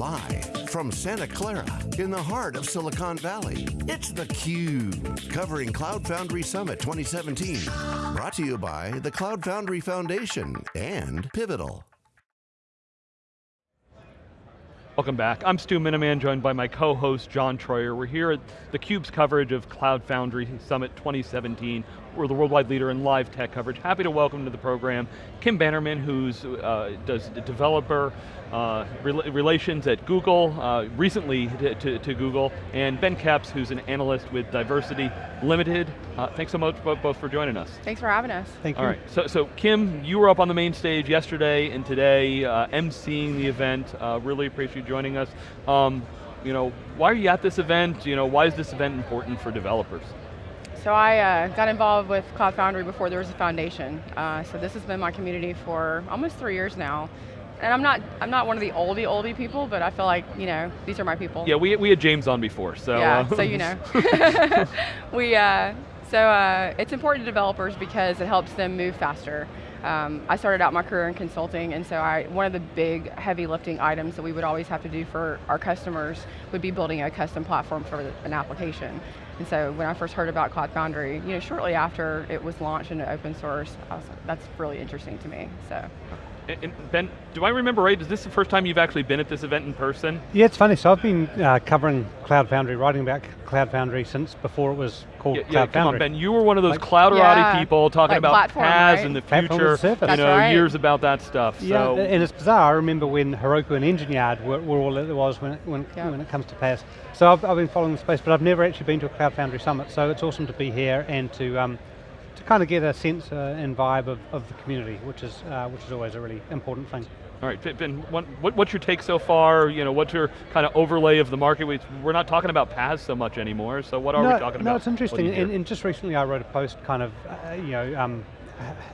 Live from Santa Clara in the heart of Silicon Valley, it's theCUBE, covering Cloud Foundry Summit 2017. Brought to you by the Cloud Foundry Foundation and Pivotal. Welcome back. I'm Stu Miniman, joined by my co-host John Troyer. We're here at theCUBE's coverage of Cloud Foundry Summit 2017. We're the worldwide leader in live tech coverage. Happy to welcome to the program Kim Bannerman, who's uh, does developer uh, relations at Google, uh, recently to, to, to, Google, and Ben Kepes, who's an analyst with Diversity Limited. Uh, thanks so much both for joining us. Thanks for having us. Thank you. All right, so, so Kim, you were up on the main stage yesterday and today, uh, emceeing the event. Uh, really appreciate you joining us. Um, you know, why are you at this event? You know, why is this event important for developers? So I uh, got involved with Cloud Foundry before there was a foundation. Uh, so this has been my community for almost three years now. And I'm not, I'm not one of the oldie, oldie people, but I feel like, you know, these are my people. Yeah, we, we had James on before, so. Yeah, uh, so you know. we, uh, so uh, it's important to developers because it helps them move faster. Um, I started out my career in consulting, and so I, one of the big heavy lifting items that we would always have to do for our customers would be building a custom platform for an application. And so when I first heard about Cloud Foundry, you know, shortly after it was launched into open source, I was like, that's really interesting to me, so. And ben, do I remember right, is this the first time you've actually been at this event in person? Yeah, it's funny, so I've been uh, covering Cloud Foundry, writing about Cloud Foundry since before it was called yeah, Cloud yeah, Foundry. Come on, Ben, you were one of those like, clouderati yeah, people talking like about platform, PaaS right? and the future, you know, right. years about that stuff. Yeah, so. and it's bizarre, I remember when Heroku and Engine Yard were, were all that it was when it, when, yeah. when it comes to PaaS. So I've, I've, been following the space, but I've never actually been to a Cloud Foundry Summit, so it's awesome to be here and to um, to kind of get a sense uh, and vibe of, of the community, which is uh, which is always a really important thing. All right, Ben, what, what's your take so far? You know, what's your kind of overlay of the market? We're not talking about PaaS so much anymore, so what are no, we talking no, about? No, it's interesting, and, and, just recently I wrote a post kind of, uh, you know, um,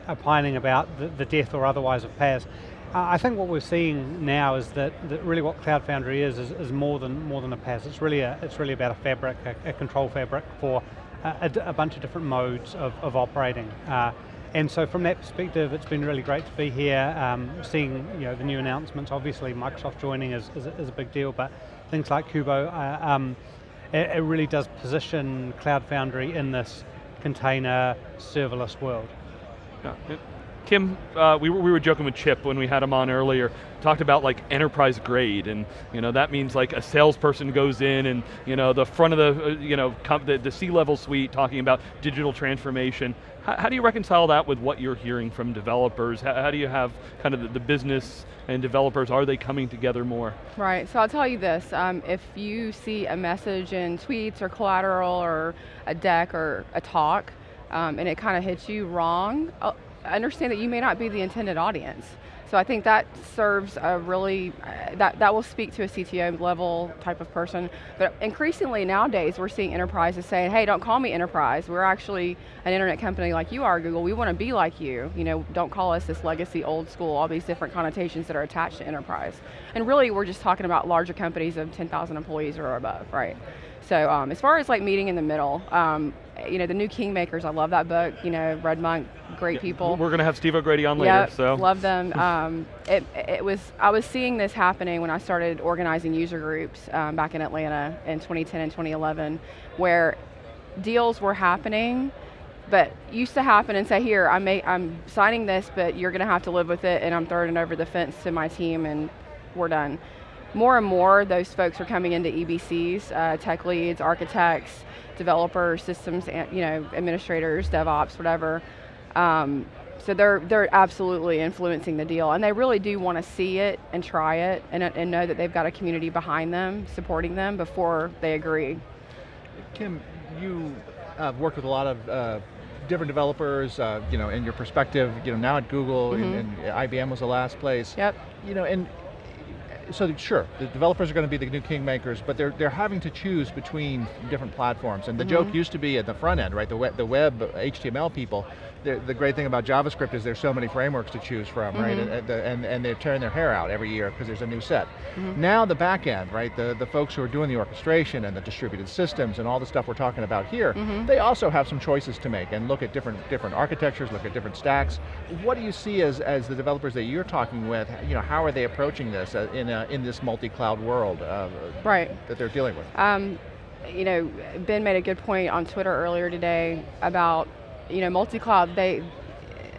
opining about the, the, death or otherwise of PaaS. Uh, I think what we're seeing now is that, that really what Cloud Foundry is, is, is more than more than a PaaS. It's really a, it's really about a fabric, a, a control fabric for a, a, bunch of different modes of, of operating. Uh, and so from that perspective, it's been really great to be here, um, seeing you know, the new announcements. Obviously Microsoft joining is, is, is a big deal, but things like Kubo, uh, um, it, it, really does position Cloud Foundry in this container serverless world. Yeah. Kim, uh, we, were, we were joking with Chip when we had him on earlier, talked about like enterprise grade, and you know that means like a salesperson goes in and you know the front of the, uh, you know, the, the C-level suite talking about digital transformation. How, how, do you reconcile that with what you're hearing from developers? How, how do you have kind of the, the, business and developers, are they coming together more? Right, so I'll tell you this, um, if you see a message in tweets or collateral or a deck or a talk, um, and it kind of hits you wrong, uh, understand that you may not be the intended audience. So I think that serves a really, uh, that, that will speak to a CTO level type of person. But increasingly nowadays, we're seeing enterprises saying, hey, don't call me enterprise. We're actually an internet company like you are, Google. We want to be like you. You know, don't call us this legacy old school, all these different connotations that are attached to enterprise. And really, we're just talking about larger companies of 10,000 employees or above, right? So um, as far as like meeting in the middle, um, you know, the new Kingmakers, I love that book, you know, Red Monk, great yeah, people. We're going to have Steve O'Grady on later, yep, so. love them. Um, it, it was, I was seeing this happening when I started organizing user groups um, back in Atlanta in 2010 and 2011, where deals were happening, but used to happen and say, here, I'm, I'm signing this, but you're going to have to live with it, and I'm throwing it over the fence to my team, and we're done more and more those folks are coming into EBCs, uh, tech leads, architects, developers, systems, you know, administrators, DevOps, whatever. Um, so they're, they're absolutely influencing the deal and they really do want to see it and try it and, and know that they've got a community behind them, supporting them before they agree. Kim, you uh, worked with a lot of uh, different developers, uh, you know, in your perspective, you know, now at Google mm -hmm. and, and, IBM was the last place. Yep. You know, and so sure, the developers are going to be the new kingmakers, but they're, they're having to choose between different platforms. And the mm -hmm. joke used to be at the front end, right? The web, the web HTML people, the, the great thing about JavaScript is there's so many frameworks to choose from, mm -hmm. right? And, and, and, they're tearing their hair out every year because there's a new set. Mm -hmm. Now the back end, right? The, the folks who are doing the orchestration and the distributed systems and all the stuff we're talking about here, mm -hmm. they also have some choices to make and look at different, different architectures, look at different stacks. What do you see as, as the developers that you're talking with, you know, how are they approaching this uh, in, a, in this multi-cloud world uh, right. that they're dealing with? Um, you know, Ben made a good point on Twitter earlier today about, you know, multi-cloud, they,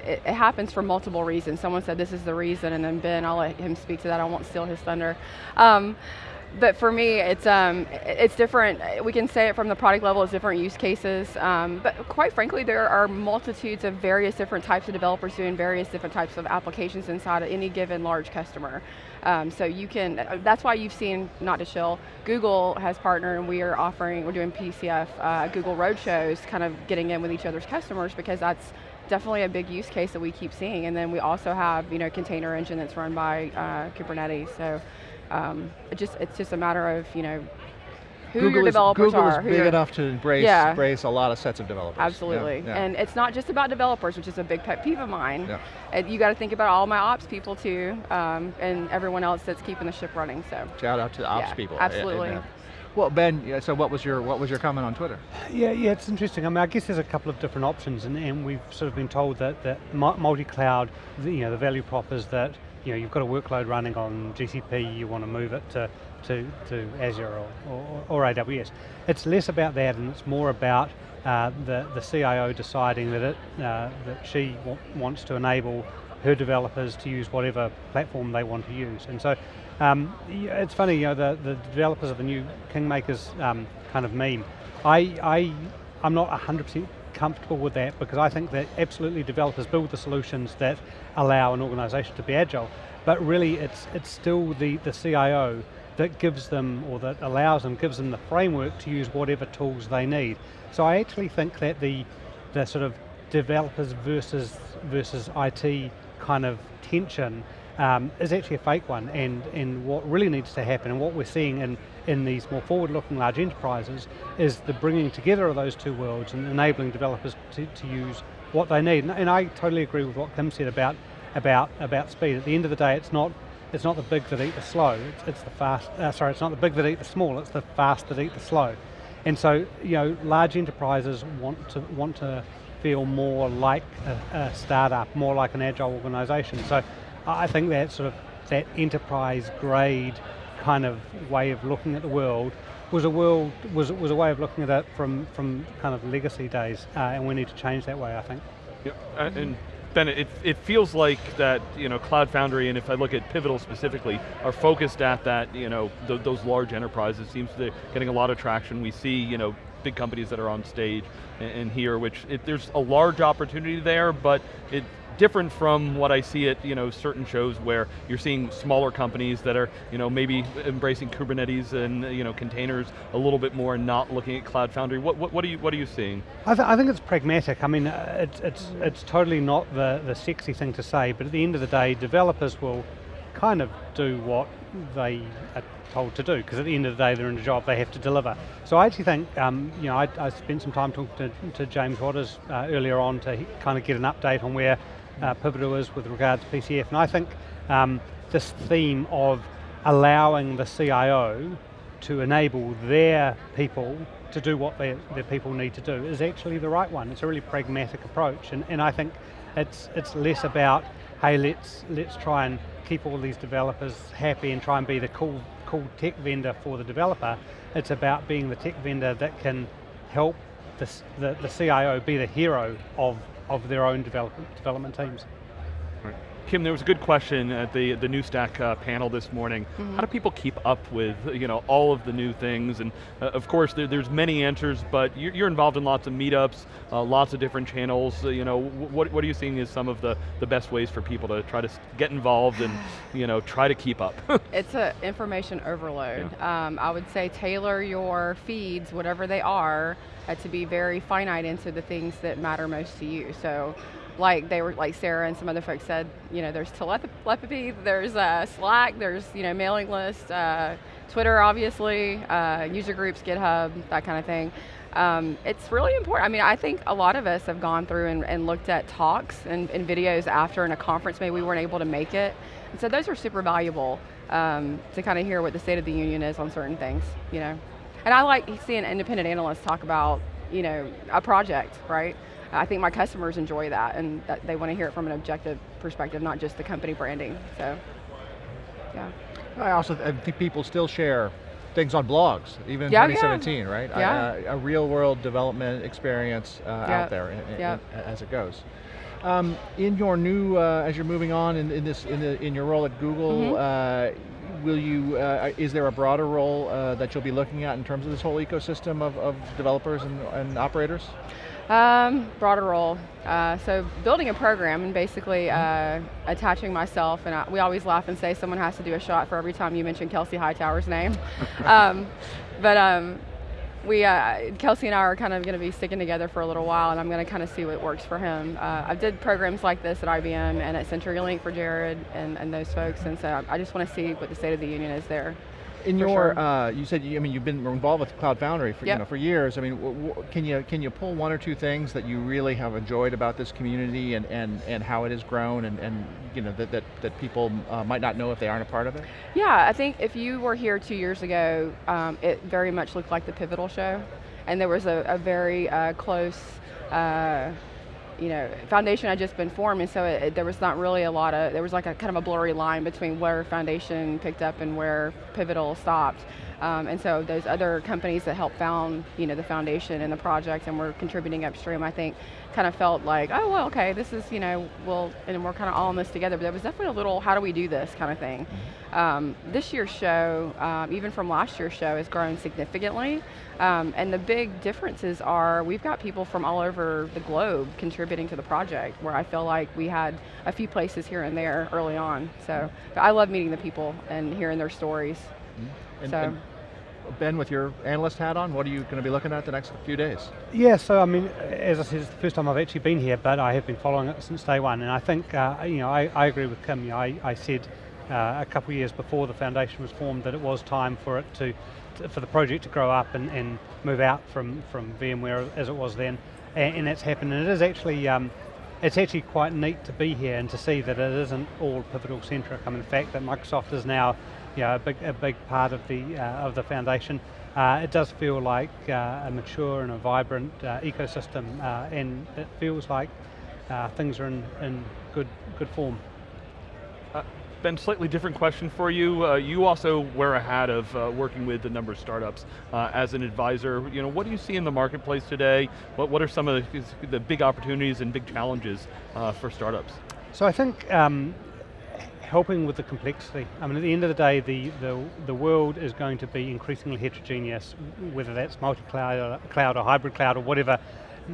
it, it, happens for multiple reasons. Someone said this is the reason, and then Ben, I'll let him speak to that, I won't steal his thunder. Um, but for me, it's um, it's different. We can say it from the product level as different use cases. Um, but quite frankly, there are multitudes of various different types of developers doing various different types of applications inside of any given large customer. Um, so you can. That's why you've seen not to chill. Google has partnered, and we are offering. We're doing PCF uh, Google Roadshows, kind of getting in with each other's customers because that's definitely a big use case that we keep seeing. And then we also have you know container engine that's run by uh, Kubernetes. So um, it just it's just a matter of you know who Google your developers is, Google are. is big enough to embrace, yeah. embrace a lot of sets of developers. Absolutely, yeah, yeah. and it's not just about developers, which is a big pet peeve of mine. Yeah. you got to think about all my ops people too, um, and everyone else that's keeping the ship running. So shout out to the ops people. Absolutely. Well, Ben, so what was your what was your comment on Twitter? Yeah, yeah, it's interesting. I mean, I guess there's a couple of different options, and, and we've sort of been told that that multi-cloud, you know, the value prop is that you know, you've got a workload running on GCP, you want to move it to, to, to Azure or, or, or AWS. It's less about that and it's more about uh, the, the CIO deciding that, it, uh, that she wants to enable her developers to use whatever platform they want to use. And so um, it's funny, you know, the, the developers of the new Kingmakers um, kind of meme. I, I, I'm not 100% comfortable with that because I think that absolutely developers build the solutions that allow an organization to be agile, but really it's, it's still the, the CIO that gives them, or that allows them, gives them the framework to use whatever tools they need. So I actually think that the, the sort of developers versus, versus IT kind of tension um, is actually a fake one, and, and what really needs to happen, and what we're seeing in, in these more forward-looking large enterprises, is the bringing together of those two worlds and enabling developers to, to use what they need. And, and I totally agree with what Kim said about, about, about speed. At the end of the day, it's not, it's not the big that eat the slow, it's, it's the fast, uh, sorry, it's not the big that eat the small, it's the fast that eat the slow. And so, you know, large enterprises want to, want to feel more like a, a startup, more like an agile organization. So I think that sort of, that enterprise grade kind of way of looking at the world was a world, was, was a way of looking at it from, from kind of legacy days, uh, and we need to change that way, I think. Yeah, uh, and Ben, it, it feels like that, you know, Cloud Foundry, and if I look at Pivotal specifically, are focused at that, you know, th those large enterprises. Seems to be getting a lot of traction. We see, you know, big companies that are on stage and, here, which it, there's a large opportunity there, but it different from what I see at you know certain shows where you're seeing smaller companies that are you know maybe embracing Kubernetes and you know containers a little bit more and not looking at Cloud Foundry. What what, what are you what are you seeing? I, th I think it's pragmatic. I mean, uh, it's it's it's totally not the the sexy thing to say, but at the end of the day, developers will kind of do what they are told to do, because at the end of the day they're in a job, they have to deliver. So I actually think, um, you know, I, I, spent some time talking to, to James Watters uh, earlier on to kind of get an update on where uh, Pivotal is with regards to PCF. And I think um, this theme of allowing the CIO to enable their people to do what their, their people need to do is actually the right one. It's a really pragmatic approach. And, and I think it's, it's less about, hey, let's, let's try and keep all these developers happy and try and be the cool, cool tech vendor for the developer. It's about being the tech vendor that can help the, the, the CIO be the hero of of their own development, development teams. Kim, there was a good question at the, the new Stack uh, panel this morning. Mm -hmm. How do people keep up with you know, all of the new things? And uh, of course, there, there's many answers, but you're, you're, involved in lots of meetups, uh, lots of different channels. Uh, you know, what, what are you seeing as some of the, the best ways for people to try to get involved and you know, try to keep up? it's an information overload. Yeah. Um, I would say tailor your feeds, whatever they are, uh, to be very finite into the things that matter most to you. So like they were like Sarah and some other folks said, you know, there's telepathy, there's uh, Slack, there's you know mailing list, uh, Twitter, obviously, uh, user groups, GitHub, that kind of thing. Um, it's really important. I mean, I think a lot of us have gone through and, and looked at talks and, and, videos after in a conference, maybe we weren't able to make it. And so those are super valuable um, to kind of hear what the state of the union is on certain things, you know. And I like seeing independent analysts talk about, you know, a project, right? I think my customers enjoy that and that they want to hear it from an objective perspective, not just the company branding, so, yeah. I also I think people still share things on blogs, even in Yeah, 2017, right? Yeah. Uh, a real world development experience uh, Yeah. out there in- in- Yeah. as it goes. Um, in your new, uh, as you're moving on in, in this, in, the, in your role at Google, Mm-hmm. uh, will you, uh, is there a broader role uh, that you'll be looking at in terms of this whole ecosystem of, of developers and, and operators? Um, broader role. Uh, so building a program and basically uh, attaching myself, and I, we always laugh and say someone has to do a shot for every time you mention Kelsey Hightower's name. um, but um, we, uh, Kelsey and I are kind of going to be sticking together for a little while, and I'm going to kind of see what works for him. Uh, I did programs like this at IBM and at CenturyLink for Jared and, and those folks, and so I just want to see what the state of the union is there. In your, sure. uh, you said, you- I mean, you've been involved with Cloud Foundry for, you know, for years. I mean, can you can you pull one or two things that you really have enjoyed about this community and, and, and how it has grown and, and you know that that, that people uh, might not know if they aren't a part of it? Yeah, I think if you were here two years ago, um, it very much looked like the Pivotal show, and there was a, a very uh, close, uh, you know, foundation had just been formed, and so it, it- there was not really a lot of, there was like a kind of a blurry line between where foundation picked up and where Pivotal stopped. Um, and so those other companies that helped found, you know, the foundation and the project and were contributing upstream, I think, kind of felt like, oh well, okay, this is, you know, we'll, and we're kind of all in this together. But there was definitely a little, how do we do this kind of thing. Um, this year's show, um, even from last year's show, has grown significantly. Um, and the big differences are we've got people from all over the globe contributing to the project, where I feel like we had a few places here and there early on. So but I love meeting the people and hearing their stories. And, So- and ben, with your analyst hat on, what are you going to be looking at the next few days? Yeah, so I mean, as I said, it's the first time I've actually been here, but I have been following it since day one, and I think, uh, you know, I, I agree with Kim. You know, I, I said uh, a couple of years before the foundation was formed that it was time for it to, to- for the project to grow up and, and move out from, from VMware as it was then, and, and that's happened, and it is actually, um, it's actually quite neat to be here and to see that it isn't all pivotal centric. I mean, the fact that Microsoft is now, you know, a big, a big part of the uh, of the foundation. Uh, it does feel like uh, a mature and a vibrant uh, ecosystem, uh, and it feels like uh, things are in, in good good form. Ben, slightly different question for you. Uh, you also wear a hat of uh, working with a number of startups uh, as an advisor. You know, what do you see in the marketplace today? What, what are some of the, the big opportunities and big challenges uh, for startups? So I think um, helping with the complexity. I mean, at the end of the day, the, the, the world is going to be increasingly heterogeneous, whether that's multi-cloud cloud or hybrid cloud or whatever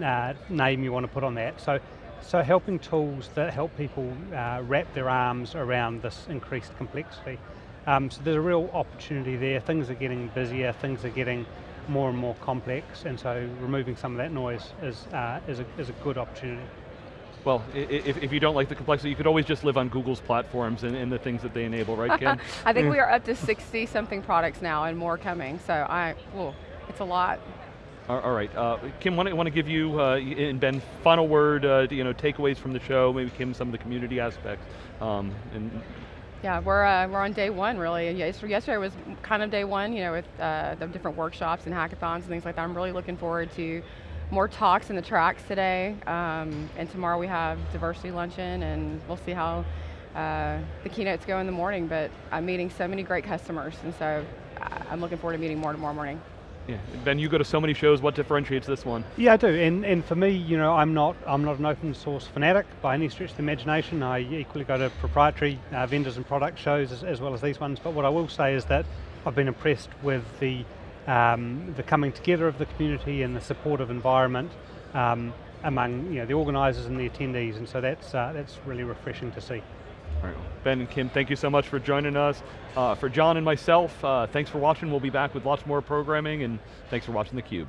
uh, name you want to put on that. So, so helping tools that help people uh, wrap their arms around this increased complexity. Um, so there's a real opportunity there. Things are getting busier, things are getting more and more complex, and so removing some of that noise is, uh, is, a, is a good opportunity. Well, if, if you don't like the complexity, you could always just live on Google's platforms and, and the things that they enable, right, Kim? I think we are up to 60 something products now and more coming. So I, ooh, it's a lot. All right, uh, Kim, want to want to give you uh, and Ben final word, uh, you know, takeaways from the show. Maybe Kim some of the community aspects, um, and Yeah, we're, uh, we're on day one really. Yesterday was kind of day one, you know, with uh, the different workshops and hackathons and things like that. I'm really looking forward to more talks in the tracks today. Um, and tomorrow we have diversity luncheon and we'll see how uh, the keynotes go in the morning. But I'm meeting so many great customers and so I- I'm looking forward to meeting more tomorrow morning. yeah, Ben, you go to so many shows. What differentiates this one? Yeah, I do, and and for me, you know, I'm not I'm not an open source fanatic by any stretch of the imagination. I equally go to proprietary uh, vendors and product shows as, as well as these ones. But what I will say is that I've been impressed with the um, the coming together of the community and the supportive environment um, among you know the organisers and the attendees, and so that's uh, that's really refreshing to see. Ben and Kim, thank you so much for joining us. Uh, for John and myself, uh, thanks for watching. We'll be back with lots more programming, and thanks for watching theCUBE.